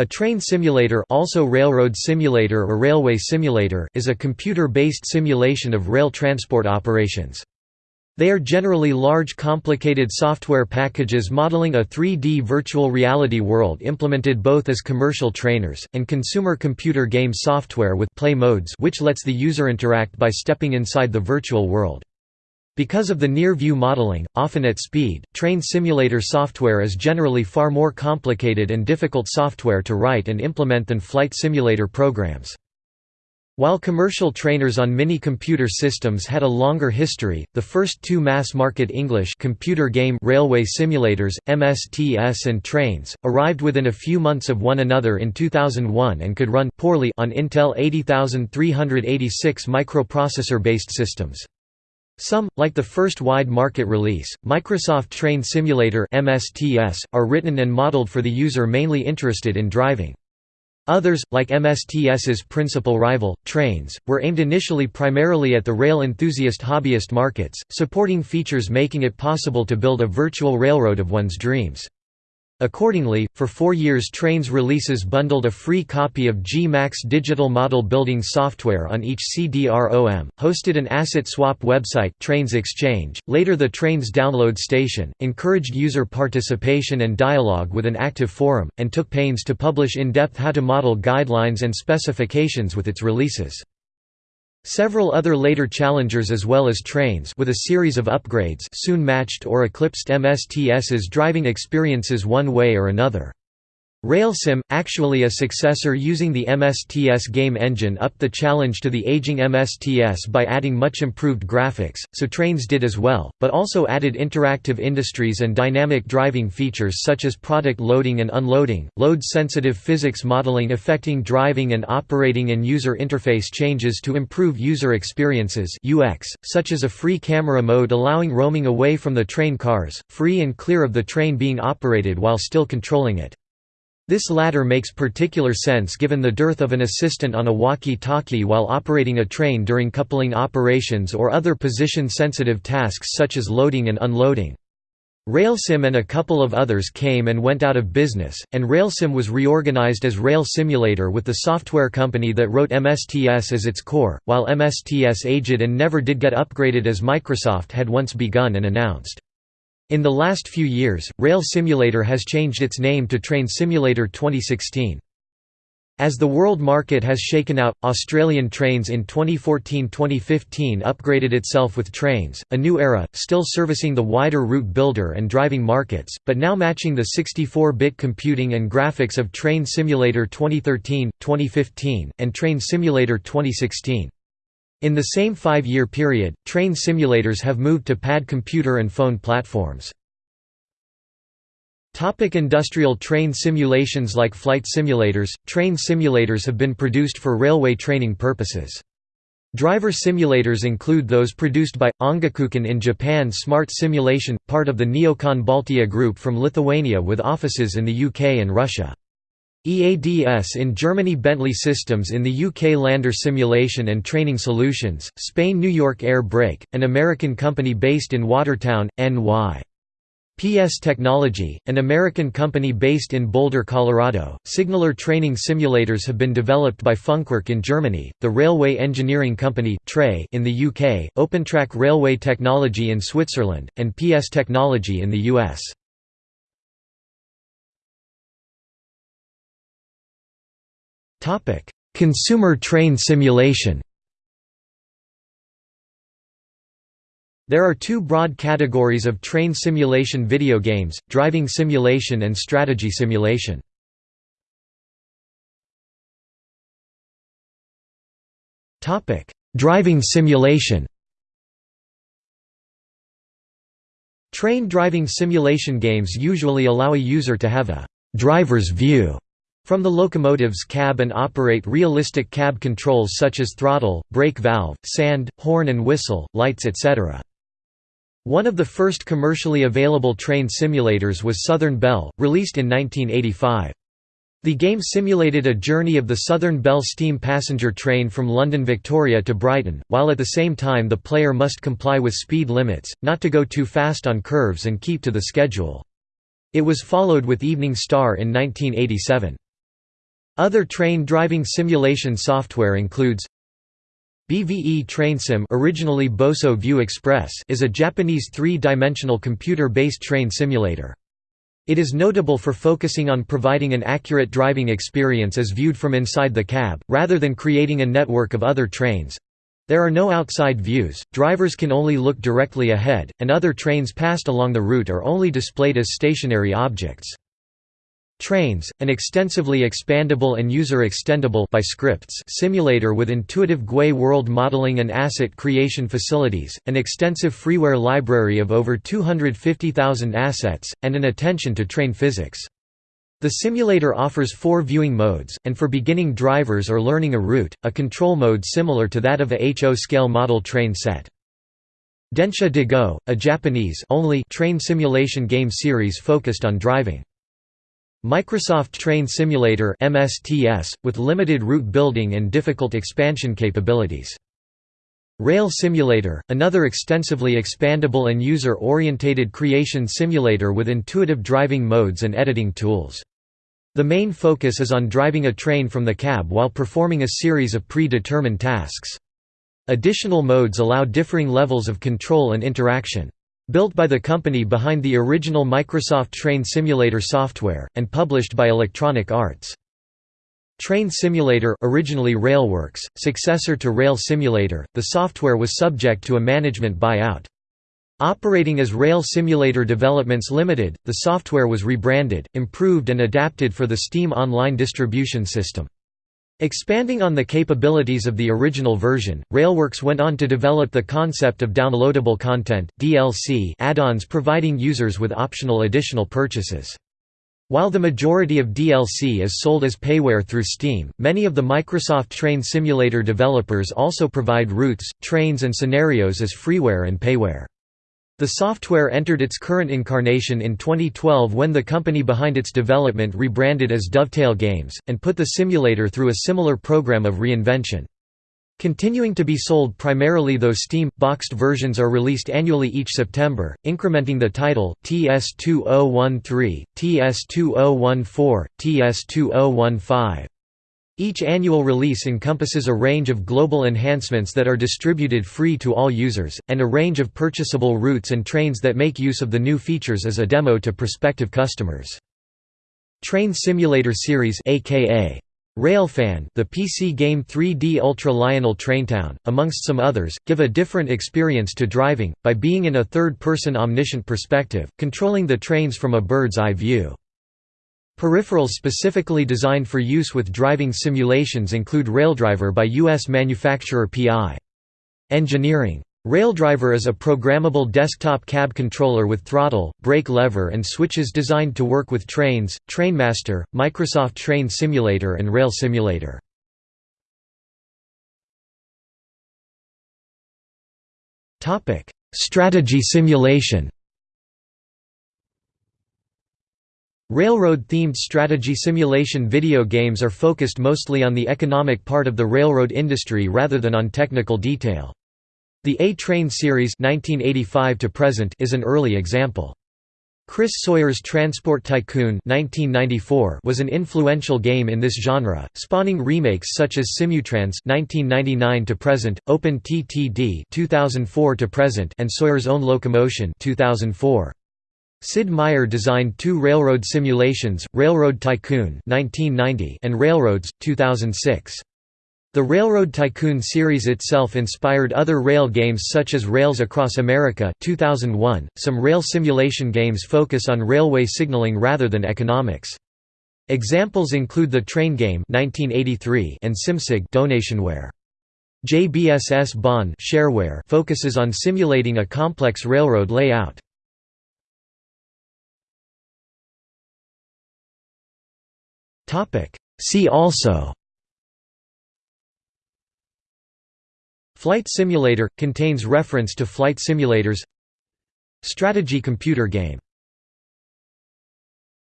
A train simulator also railroad simulator or railway simulator is a computer-based simulation of rail transport operations. They are generally large complicated software packages modeling a 3D virtual reality world implemented both as commercial trainers, and consumer computer game software with play modes which lets the user interact by stepping inside the virtual world. Because of the near-view modeling, often at speed, train simulator software is generally far more complicated and difficult software to write and implement than flight simulator programs. While commercial trainers on mini-computer systems had a longer history, the first two mass-market English computer game railway simulators, MSTS and Trainz, arrived within a few months of one another in 2001 and could run poorly on Intel 80386 microprocessor-based systems. Some, like the first wide market release, Microsoft Train Simulator (MSTS), are written and modeled for the user mainly interested in driving. Others, like MSTS's principal rival, Trainz, were aimed initially primarily at the rail enthusiast hobbyist markets, supporting features making it possible to build a virtual railroad of one's dreams. Accordingly, for four years Trainz releases bundled a free copy of GMAX digital model building software on each CD-ROM, hosted an asset swap website Trainz Exchange, later the Trainz download station, encouraged user participation and dialogue with an active forum, and took pains to publish in-depth how-to-model guidelines and specifications with its releases. Several other later challengers as well as Trainz with a series of upgrades soon matched or eclipsed MSTS's driving experiences one way or another. RailSim, actually a successor using the MSTS game engine upped the challenge to the aging MSTS by adding much improved graphics, so Trainz did as well, but also added interactive industries and dynamic driving features such as product loading and unloading, load-sensitive physics modeling affecting driving and operating and user interface changes to improve user experiences UX, such as a free camera mode allowing roaming away from the train cars, free and clear of the train being operated while still controlling it. This latter makes particular sense given the dearth of an assistant on a walkie-talkie while operating a train during coupling operations or other position-sensitive tasks such as loading and unloading. RailSim and a couple of others came and went out of business, and RailSim was reorganized as Rail Simulator with the software company that wrote MSTS as its core, while MSTS aged and never did get upgraded as Microsoft had once begun and announced. In the last few years, Rail Simulator has changed its name to Train Simulator 2016. As the world market has shaken out, Australian Trainz in 2014–2015 upgraded itself with Trainz, a new era, still servicing the wider route builder and driving markets, but now matching the 64-bit computing and graphics of Train Simulator 2013, 2015, and Train Simulator 2016. In the same five-year period, train simulators have moved to pad computer and phone platforms. Topic industrial train simulations Like flight simulators, train simulators have been produced for railway training purposes. Driver simulators include those produced by, Ongakukan in Japan Smart Simulation, part of the Neocon Baltia group from Lithuania with offices in the UK and Russia. EADS in Germany Bentley Systems in the UK Lander Simulation and Training Solutions, Spain New York Air Brake, an American company based in Watertown, NY. PS Technology, an American company based in Boulder, Colorado. Signaler training simulators have been developed by Funkwerk in Germany, the Railway Engineering Company in the UK, OpenTrack Railway Technology in Switzerland, and PS Technology in the US. Topic: Consumer train simulation. There are two broad categories of train simulation video games, driving simulation and strategy simulation. driving simulation Train driving simulation games usually allow a user to have a «driver's view» From the locomotive's cab and operate realistic cab controls such as throttle, brake valve, sand, horn and whistle, lights etc. One of the first commercially available train simulators was Southern Belle, released in 1985. The game simulated a journey of the Southern Belle steam passenger train from London Victoria to Brighton, while at the same time the player must comply with speed limits, not to go too fast on curves and keep to the schedule. It was followed with Evening Star in 1987. Other train driving simulation software includes BVE TrainSim originally Boso View Express is a Japanese three-dimensional computer-based train simulator. It is notable for focusing on providing an accurate driving experience as viewed from inside the cab, rather than creating a network of other trains. There are no outside views, drivers can only look directly ahead, and other trains passed along the route are only displayed as stationary objects. Trainz, an extensively expandable and user-extendable by scripts simulator with intuitive GUI world modeling and asset creation facilities, an extensive freeware library of over 250,000 assets, and an attention to train physics. The simulator offers four viewing modes, and for beginning drivers or learning a route, a control mode similar to that of a HO scale model train set. Densha de Go, a Japanese only train simulation game series focused on driving. Microsoft Train Simulator MSTS, with limited route building and difficult expansion capabilities. Rail Simulator, another extensively expandable and user-orientated creation simulator with intuitive driving modes and editing tools. The main focus is on driving a train from the cab while performing a series of pre-determined tasks. Additional modes allow differing levels of control and interaction. Built by the company behind the original Microsoft Train Simulator software, and published by Electronic Arts. Train Simulator originally Railworks, successor to Rail Simulator, the software was subject to a management buyout. Operating as Rail Simulator Developments Limited, the software was rebranded, improved and adapted for the Steam Online distribution system. Expanding on the capabilities of the original version, Railworks went on to develop the concept of downloadable content DLC add-ons providing users with optional additional purchases. While the majority of DLC is sold as payware through Steam, many of the Microsoft Train Simulator developers also provide routes, trains and scenarios as freeware and payware. The software entered its current incarnation in 2012 when the company behind its development rebranded as Dovetail Games, and put the simulator through a similar program of reinvention. Continuing to be sold primarily though Steam, boxed versions are released annually each September, incrementing the title, TS2013, TS2014, TS2015. Each annual release encompasses a range of global enhancements that are distributed free to all users, and a range of purchasable routes and trains that make use of the new features as a demo to prospective customers. Train Simulator Series aka Railfan the PC game 3D Ultra Lionel Traintown, amongst some others, give a different experience to driving, by being in a third-person omniscient perspective, controlling the trains from a bird's-eye view. Peripherals specifically designed for use with driving simulations include Raildriver by U.S. manufacturer PI. Engineering. Raildriver is a programmable desktop cab controller with throttle, brake lever and switches designed to work with Trainz, Trainmaster, Microsoft Train Simulator and Rail Simulator. Strategy simulation Railroad-themed strategy simulation video games are focused mostly on the economic part of the railroad industry rather than on technical detail. The A-Train series 1985 to present is an early example. Chris Sawyer's Transport Tycoon 1994 was an influential game in this genre, spawning remakes such as Simutrans 1999 to present, Open TTD 2004 to present, and Sawyer's Own Locomotion 2004. Sid Meier designed two railroad simulations, Railroad Tycoon 1990 and Railroads, 2006. The Railroad Tycoon series itself inspired other rail games such as Rails Across America 2001. .Some rail simulation games focus on railway signaling rather than economics. Examples include the Train Game 1983 and SimSig donationware. JBSS Bon shareware focuses on simulating a complex railroad layout. See also Flight simulator – contains reference to flight simulators. Strategy computer game